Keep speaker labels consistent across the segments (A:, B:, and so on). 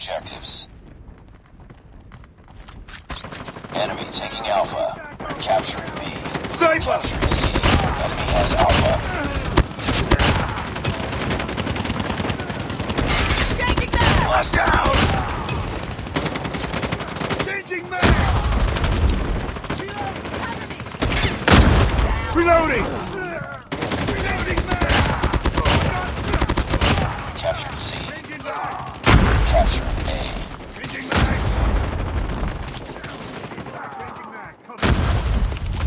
A: objectives. Enemy taking Alpha. Capturing B.
B: Sniper!
A: Capturing C. Enemy has Alpha.
C: Changing back!
A: Lost down.
B: Changing mag! Reloading! Changing mag!
A: Captured C.
B: Changing mag!
A: Capturing A.
B: Changing mag! Changing mag! Cover.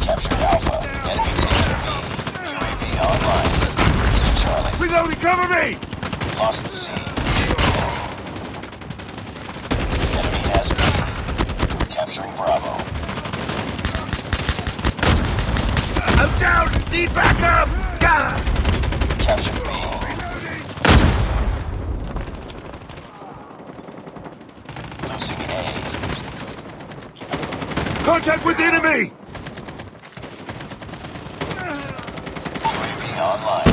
A: Captured Alpha. Enemy taking B. UAV online. Losing Charlie.
B: Cover me!
A: Lost C. Enemy has B. Capturing Bravo.
B: I'm down! Need backup! Gah!
A: Captured B. Losing A.
B: Contact with the enemy!
A: UAV online.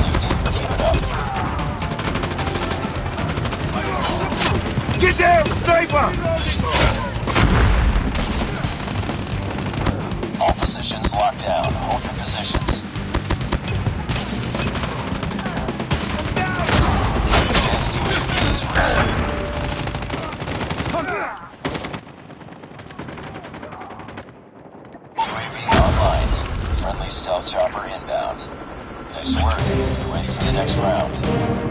A: locked down. Hold your positions. Advanced UAV is ready. UAV online. Friendly stealth chopper inbound. Nice work. Ready for the next round.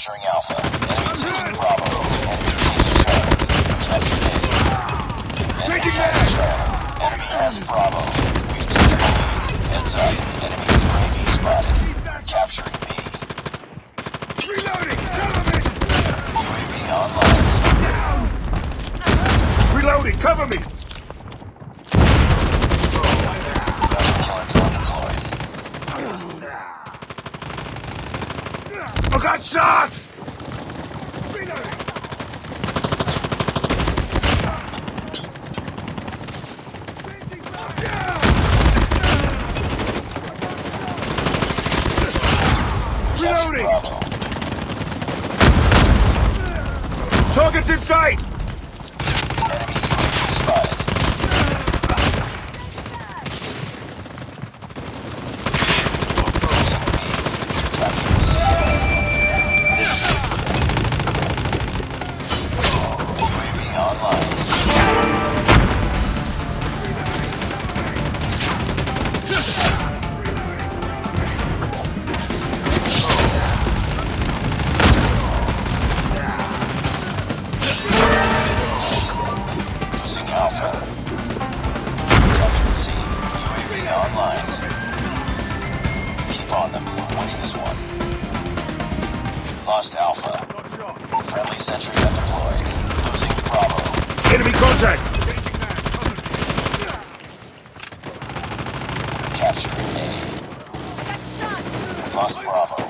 A: Capturing Alpha. Enemy taking Bravo. Enemy taking Charlie. Capture A. Enemy
B: Taking
A: has. Charlie. Enemy has Bravo. We've taken the lead. Heads up. Enemy UAV spotted. Capturing B.
B: Reloading, cover me!
A: UAV online.
B: Reloading, cover me! Got shot! Reloading! Target's in sight!
A: On them. We're winning this one. Lost Alpha. Friendly sentry gun deployed. Losing Bravo.
B: Enemy contact!
A: Capturing A. Lost Bravo.